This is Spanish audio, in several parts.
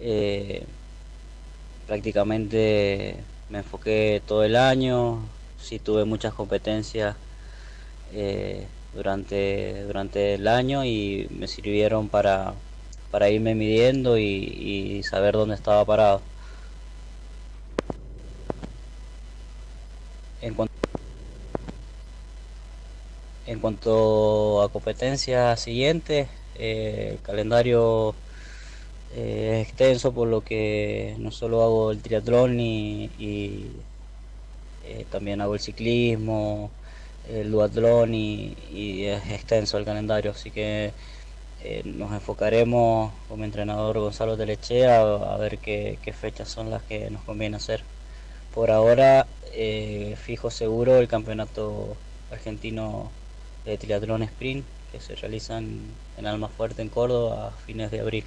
Eh, prácticamente me enfoqué todo el año, sí tuve muchas competencias eh, durante, durante el año y me sirvieron para, para irme midiendo y, saber dónde estaba parado. En cuanto, en cuanto a competencias siguientes, eh, el calendario eh, extenso por lo que no solo hago el triatlón y, y eh, también hago el ciclismo, el duatlón y, y es extenso el calendario, así que eh, nos enfocaremos con mi entrenador Gonzalo Telechea a, ver qué, fechas son las que nos conviene hacer. Por ahora, eh, fijo seguro el campeonato argentino de triatlón sprint que se realiza en, en Almafuerte, en Córdoba, a fines de abril.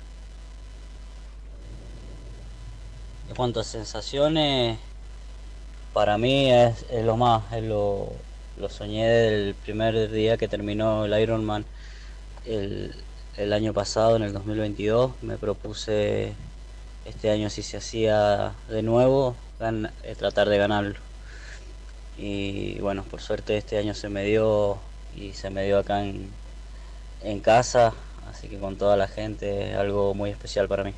En cuanto a sensaciones, para mí es, lo más, es lo, soñé del primer día que terminó el Ironman el, el, año pasado, en el 2022. Me propuse este año si se hacía de nuevo, eh, tratar de ganarlo. Y bueno, por suerte este año se me dio y se me dio acá en casa, así que con toda la gente es algo muy especial para mí.